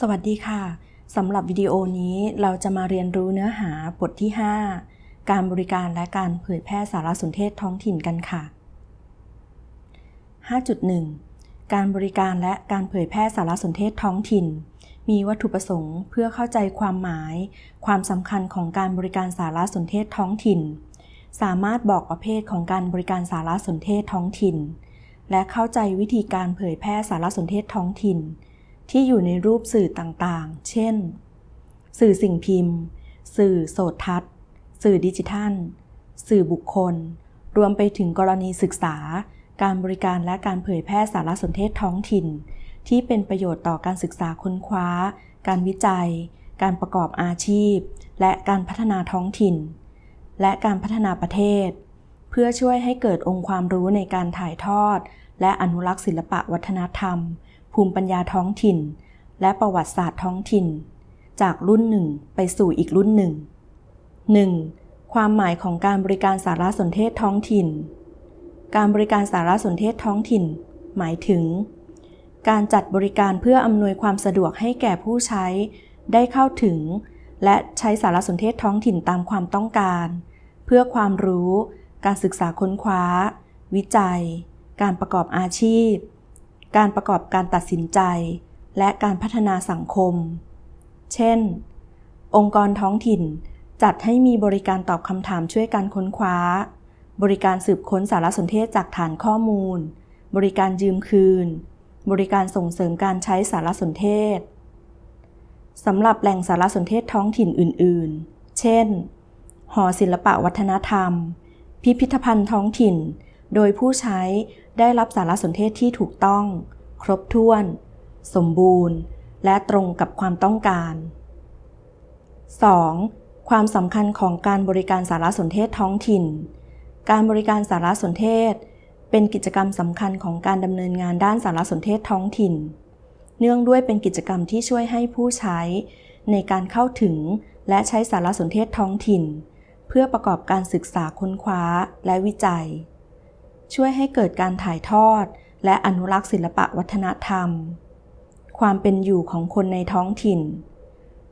สวัสดีค่ะ สำหรับวิดีโอนี้เราจะมาเรียนรู้เนื้อหาบทที่ 5 การบริการและการเผยแพร่สารสนเทศท้องถิ่นกันค่ะ 5.1 การบริการและการเผยแพร่สารสนเทศท้องถิ่น มีวัตถุประสงค์เพื่อเข้าใจความหมาย ความสำคัญของการบริการสารสนเทศท้องถิ่น สามารถบอกประเภทของการบริการสารสนเทศท้องถิ่น และเข้าใจวิธีการเผยแพร่สารสนเทศท้องถิ่น ที่อยู่ในรูปสื่อต่างๆ เช่น สื่อสิ่งพิมพ์ สื่อโสตทัศน์ สื่อดิจิทัล สื่อบุคคล รวมไปถึงกรณีศึกษา การบริการและการเผยแพร่สารสนเทศท้องถิ่น ที่เป็นประโยชน์ต่อการศึกษาค้นคว้า การวิจัย การประกอบอาชีพ และการพัฒนาท้องถิ่น และการพัฒนาประเทศ เพื่อช่วยให้เกิดองค์ความรู้ในการถ่ายทอด และอนุรักษ์ศิลปะวัฒนธรรม ภูมิปัญญาท้องถิ่น และประวัติศาสตร์ท้องถิ่น จากรุ่นหนึ่งไปสู่อีกรุ่นหนึ่ง 1. ความหมายของการบริการสารสนเทศท้องถิ่น การบริการสารสนเทศท้องถิ่น หมายถึง การจัดบริการเพื่ออำนวยความสะดวกให้แก่ผู้ใช้ ได้เข้าถึง และใช้สารสนเทศท้องถิ่นตามความต้องการ เพื่อความรู้ การศึกษาค้นคว้า วิจัย การประกอบอาชีพ การประกอบการตัดสินใจ และการพัฒนาสังคม เช่น องค์กรท้องถิ่นจัดให้มีบริการตอบคำถามช่วยการค้นคว้า บริการสืบค้นสารสนเทศจากฐานข้อมูล บริการยืมคืน บริการส่งเสริมการใช้สารสนเทศสำหรับแหล่งสารสนเทศท้องถิ่นอื่น ๆ เช่น หอศิลปะวัฒนธรรม พิพิธภัณฑ์ท้องถิ่น โดยผู้ใช้ได้รับสารสนเทศที่ถูกต้อง ครบถ้วน สมบูรณ์ และตรงกับความต้องการ 2. ความสำคัญของการบริการสารสนเทศท้องถิ่น การบริการสารสนเทศ เป็นกิจกรรมสำคัญของการดำเนินงานด้านสารสนเทศท้องถิ่น เนื่องด้วยเป็นกิจกรรมที่ช่วยให้ผู้ใช้ ในการเข้าถึงและใช้สารสนเทศท้องถิ่น เพื่อประกอบการศึกษาค้นคว้าและวิจัย ช่วยให้เกิดการถ่ายทอด และอนุรักษ์ศิลปะวัฒนธรรม ความเป็นอยู่ของคนในท้องถิ่น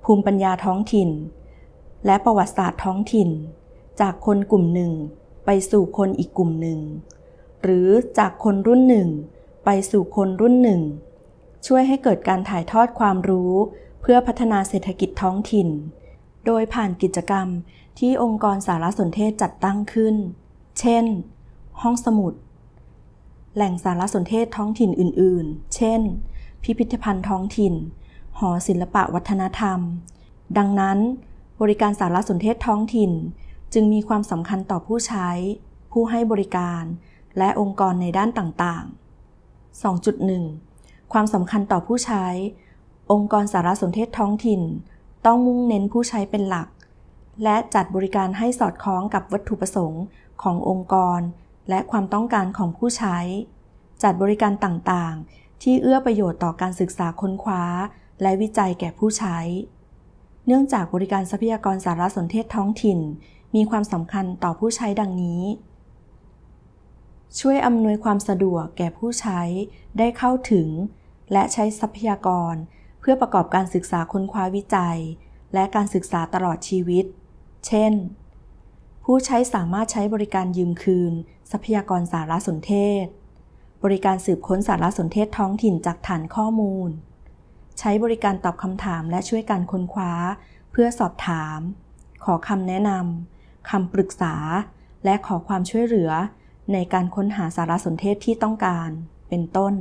ภูมิปัญญาท้องถิ่น และประวัติศาสตร์ท้องถิ่น จากคนกลุ่มหนึ่ง ไปสู่คนอีกกลุ่มหนึ่ง หรือจากคนรุ่นหนึ่ง ไปสู่คนรุ่นหนึ่ง ช่วยให้เกิดการถ่ายทอดความรู้ เพื่อพัฒนาเศรษฐกิจท้องถิ่น โดยผ่านกิจกรรมที่องค์กรสารสนเทศจัดตั้งขึ้น เช่น ห้องสมุด แหล่งสารสนเทศท้องถิ่นอื่น ๆ เช่น พิพิธภัณฑ์ท้องถิ่น หอศิลปะวัฒนธรรม ดังนั้น บริการสารสนเทศท้องถิ่น จึงมีความสำคัญต่อผู้ใช้ ผู้ให้บริการ และองค์กรในด้านต่าง ๆ 2.1 ความสำคัญต่อผู้ใช้ องค์กรสารสนเทศท้องถิ่น ต้องมุ่งเน้นผู้ใช้เป็นหลักและจัดบริการให้สอดคล้องกับวัตถุประสงค์ขององค์กร และความต้องการของผู้ใช้ จัดบริการต่างๆ ที่เอื้อประโยชน์ต่อการศึกษาค้นคว้า และวิจัยแก่ผู้ใช้ เนื่องจากบริการทรัพยากรสารสนเทศท้องถิ่น มีความสำคัญต่อผู้ใช้ดังนี้ ช่วยอำนวยความสะดวกแก่ผู้ใช้ได้เข้าถึง และใช้ทรัพยากร เพื่อประกอบการศึกษาค้นคว้าวิจัย และการศึกษาตลอดชีวิต เช่น ผู้ใช้สามารถใช้บริการยืมคืน ทรัพยากรสารสนเทศ บริการสืบค้นสารสนเทศท้องถิ่นจากฐานข้อมูล ใช้บริการตอบคำถามและช่วยการค้นคว้า เพื่อสอบถาม ขอคำแนะนำคำปรึกษา และขอความช่วยเหลือ ในการค้นหาสารสนเทศที่ต้องการ เป็นต้น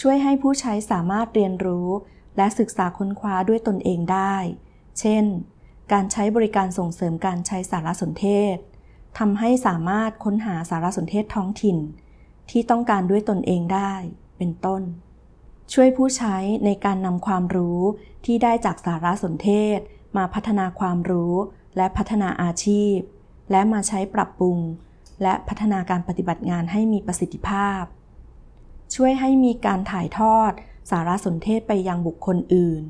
ช่วยให้ผู้ใช้สามารถเรียนรู้ และศึกษาค้นคว้าด้วยตนเองได้ เช่น การใช้บริการส่งเสริมการใช้สารสนเทศทำให้สามารถค้นหาสารสนเทศท้องถิ่น ที่ต้องการด้วยตนเองได้ เป็นต้น ช่วยผู้ใช้ในการนำความรู้ที่ได้จากสารสนเทศ มาพัฒนาความรู้และพัฒนาอาชีพ และมาใช้ปรับปรุง และพัฒนาการปฏิบัติงานให้มีประสิทธิภาพ ช่วยให้มีการถ่ายทอดสารสนเทศไปยังบุคคลอื่น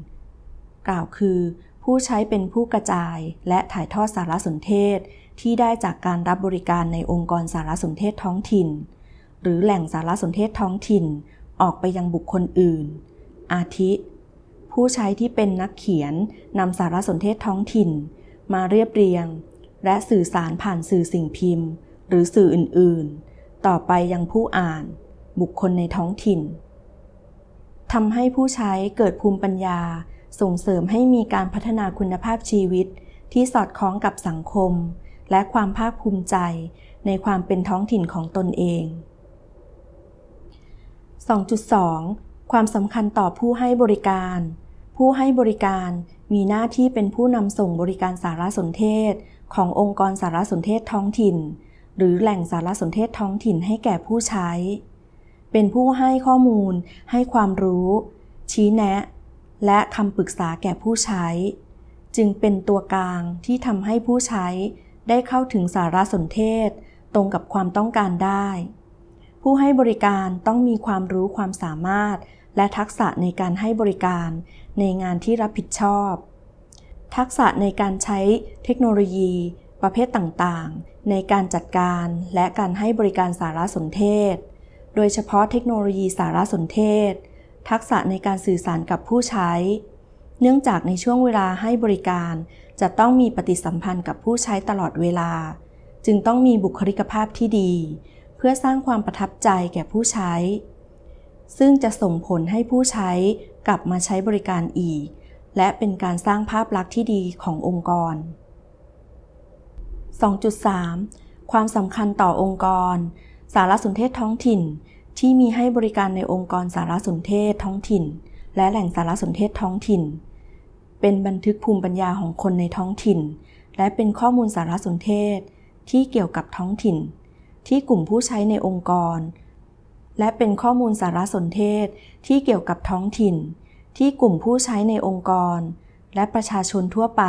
กล่าวคือ ผู้ใช้เป็นผู้กระจายและถ่ายทอดสารสนเทศ ที่ได้จากการรับบริการในองค์กรสารสนเทศท้องถิ่น หรือแหล่งสารสนเทศท้องถิ่น ออกไปยังบุคคลอื่น อาทิ ผู้ใช้ที่เป็นนักเขียนนำสารสนเทศท้องถิ่น มาเรียบเรียง และสื่อสารผ่านสื่อสิ่งพิมพ์ หรือสื่ออื่นๆ ต่อไปยังผู้อ่าน บุคคลในท้องถิ่นทำให้ผู้ใช้เกิดภูมิปัญญา ส่งเสริมให้มีการพัฒนาคุณภาพชีวิต ที่สอดคล้องกับสังคม และความภาคภูมิใจ ในความเป็นท้องถิ่นของตนเอง 2.2 ความสำคัญต่อผู้ให้บริการ ผู้ให้บริการมีหน้าที่เป็นผู้นำส่งบริการสารสนเทศ ขององค์กรสารสนเทศท้องถิ่น หรือแหล่งสารสนเทศท้องถิ่นให้แก่ผู้ใช้ เป็นผู้ให้ข้อมูล ให้ความรู้ ชี้แนะ และคำปรึกษาแก่ผู้ใช้ จึงเป็นตัวกลางที่ทำให้ผู้ใช้ได้เข้าถึงสารสนเทศ ตรงกับความต้องการได้ ผู้ให้บริการต้องมีความรู้ความสามารถ และทักษะในการให้บริการในงานที่รับผิดชอบ ทักษะในการใช้เทคโนโลยี ประเภทต่างๆ ในการจัดการและการให้บริการสารสนเทศ โดยเฉพาะเทคโนโลยีสารสนเทศ ทักษะในการสื่อสารกับผู้ใช้ เนื่องจากในช่วงเวลาให้บริการจะต้องมีปฏิสัมพันธ์กับผู้ใช้ตลอดเวลา จึงต้องมีบุคลิกภาพที่ดี เพื่อสร้างความประทับใจแก่ผู้ใช้ ซึ่งจะส่งผลให้ผู้ใช้กลับมาใช้บริการอีก และเป็นการสร้างภาพลักษณ์ที่ดีขององค์กร 2.3 ความสำคัญต่อองค์กร สารสนเทศท้องถิ่น ที่มีให้บริการในองค์กรสารสนเทศท้องถิ่น และแหล่งสารสนเทศท้องถิ่น เป็นบันทึกภูมิปัญญาของคนในท้องถิ่น และเป็นข้อมูลสารสนเทศที่เกี่ยวกับท้องถิ่น ที่กลุ่มผู้ใช้ในองค์กร และเป็นข้อมูลสารสนเทศที่เกี่ยวกับท้องถิ่น ที่กลุ่มผู้ใช้ในองค์กร และประชาชนทั่วไป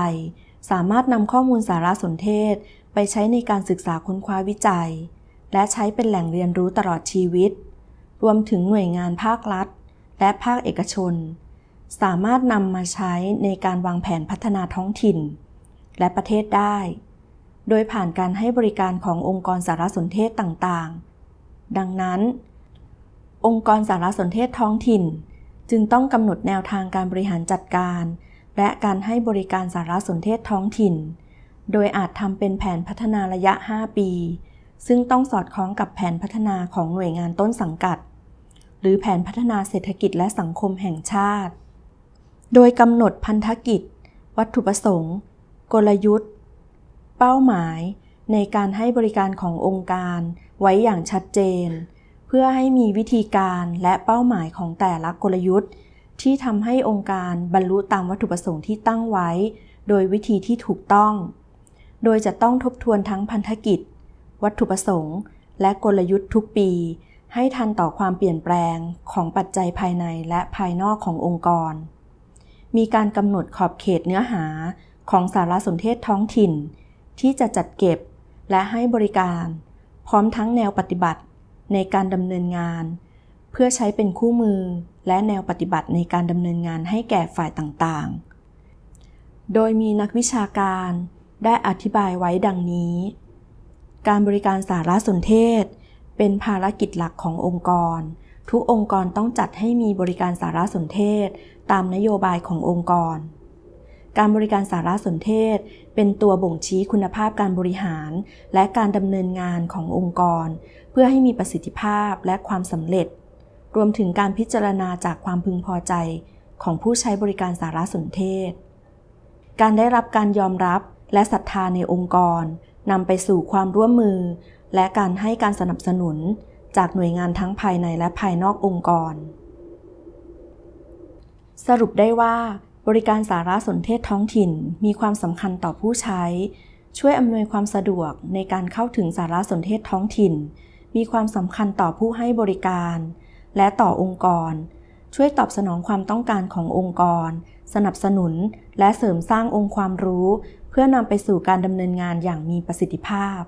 สามารถนำข้อมูลสารสนเทศไปใช้ในการศึกษาค้นคว้าวิจัย และใช้เป็นแหล่งเรียนรู้ตลอดชีวิต รวมถึงหน่วยงานภาครัฐ และภาคเอกชน สามารถนำมาใช้ในการวางแผนพัฒนาท้องถิ่น และประเทศได้ โดยผ่านการให้บริการขององค์กรสารสนเทศต่างๆ ดังนั้น องค์กรสารสนเทศท้องถิ่น จึงต้องกำหนดแนวทางการบริหารจัดการ และการให้บริการสารสนเทศท้องถิ่น โดยอาจทำเป็นแผนพัฒนาระยะ 5 ปีซึ่งต้องสอดคล้องกับแผนพัฒนาของหน่วยงานต้นสังกัด หรือแผนพัฒนาเศรษฐกิจและสังคมแห่งชาติ โดยกำหนดพันธกิจ วัตถุประสงค์ กลยุทธ์ เป้าหมาย ในการให้บริการขององค์การ ไว้อย่างชัดเจน เพื่อให้มีวิธีการและเป้าหมายของแต่ละกลยุทธ์ ที่ทำให้องค์การบรรลุตามวัตถุประสงค์ที่ตั้งไว้ โดยวิธีที่ถูกต้อง โดยจะต้องทบทวนทั้งพันธกิจ วัตถุประสงค์ และกลยุทธ์ทุกปี ให้ทันต่อความเปลี่ยนแปลงของปัจจัยภายในและภายนอกขององค์กร มีการกำหนดขอบเขตเนื้อหาของสารสนเทศท้องถิ่น ที่จะจัดเก็บและให้บริการ พร้อมทั้งแนวปฏิบัติในการดำเนินงาน เพื่อใช้เป็นคู่มือและแนวปฏิบัติในการดำเนินงานให้แก่ฝ่ายต่างๆ โดยมีนักวิชาการได้อธิบายไว้ดังนี้ การบริการสารสนเทศ เป็นภารกิจหลักขององค์กร ทุกองค์กรต้องจัดให้มีบริการสารสนเทศ ตามนโยบายขององค์กร การบริการสารสนเทศ เป็นตัวบ่งชี้คุณภาพการบริหาร และการดำเนินงานขององค์กร เพื่อให้มีประสิทธิภาพและความสำเร็จ รวมถึงการพิจารณาจากความพึงพอใจของผู้ใช้บริการสารสนเทศ การได้รับการยอมรับและศรัทธาในองค์กรนำไปสู่ความร่วมมือ และการให้การสนับสนุนจากหน่วยงานทั้งภายในและภายนอกองค์กร สรุปได้ว่า บริการสารสนเทศท้องถิ่นมีความสำคัญต่อผู้ใช้ ช่วยอำนวยความสะดวกในการเข้าถึงสารสนเทศท้องถิ่น มีความสำคัญต่อผู้ให้บริการ และต่อองค์กร ช่วยตอบสนองความต้องการขององค์กร สนับสนุน และเสริมสร้างองค์ความรู้ เพื่อนำไปสู่การดำเนินงานอย่างมีประสิทธิภาพ